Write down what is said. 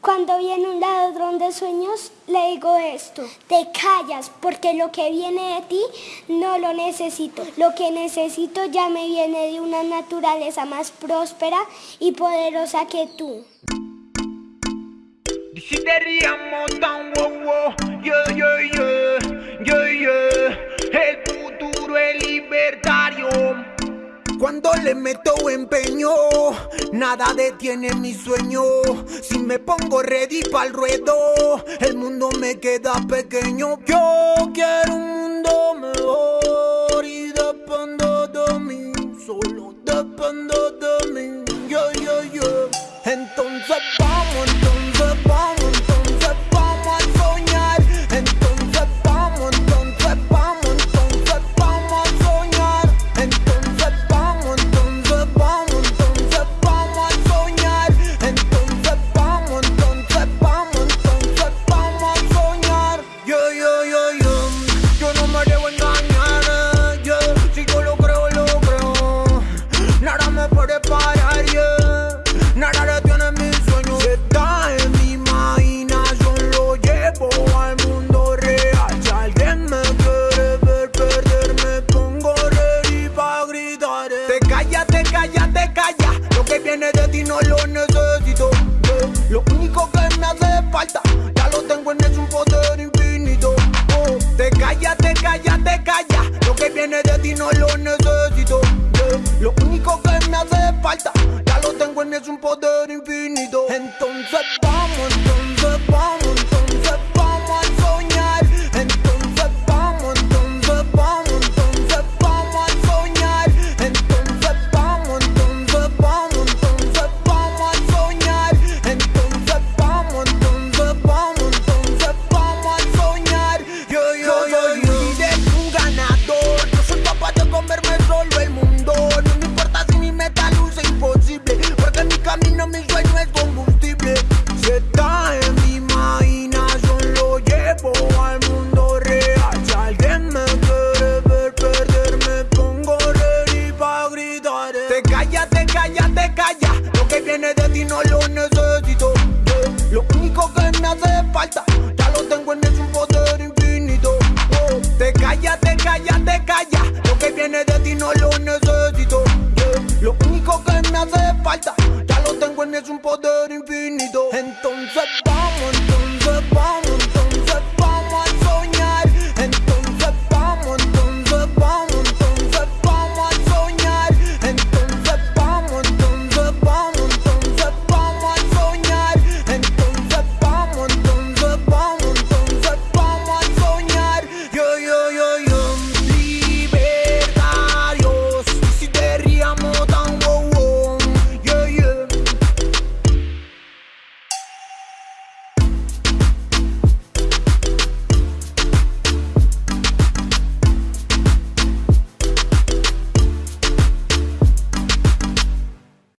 Cuando viene un ladrón de sueños, le digo esto. Te callas porque lo que viene de ti no lo necesito. Lo que necesito ya me viene de una naturaleza más próspera y poderosa que tú. Cuando le meto empeño Nada detiene mi sueño si me pongo ready el ruedo. El mundo me queda pequeño. Yo quiero un mundo mejor y dependo de mí, solo dependo. Cállate, cállate, cállate, calla. Lo que viene de ti no lo necesito. Lo único que me hace falta, ya lo tengo en es un poder infinito. Te Oh. Te cállate, cállate, calla. Lo que viene de ti no lo necesito. Lo único que me hace falta, ya lo tengo en es un poder infinito. Entonces vamos. de ti no lo necesito. Lo único que me hace falta, ya lo tengo en es un poder infinito. Oh, te calla, te calla, te calla. Lo que viene de ti no lo necesito. Lo único que me hace falta, ya lo tengo en es un poder infinito.